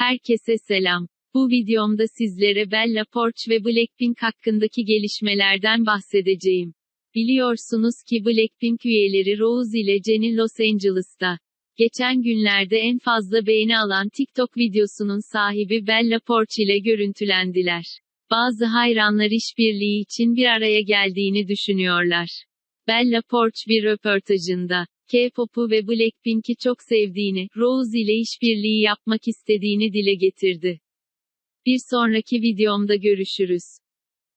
Herkese selam. Bu videomda sizlere Bella Poarch ve Blackpink hakkındaki gelişmelerden bahsedeceğim. Biliyorsunuz ki Blackpink üyeleri Rose ile Jennie Los Angeles'ta. Geçen günlerde en fazla beğeni alan TikTok videosunun sahibi Bella Poarch ile görüntülendiler. Bazı hayranlar işbirliği için bir araya geldiğini düşünüyorlar. Bella Poarch bir röportajında, K-pop'u ve Blackpink'i çok sevdiğini, Rose ile işbirliği yapmak istediğini dile getirdi. Bir sonraki videomda görüşürüz.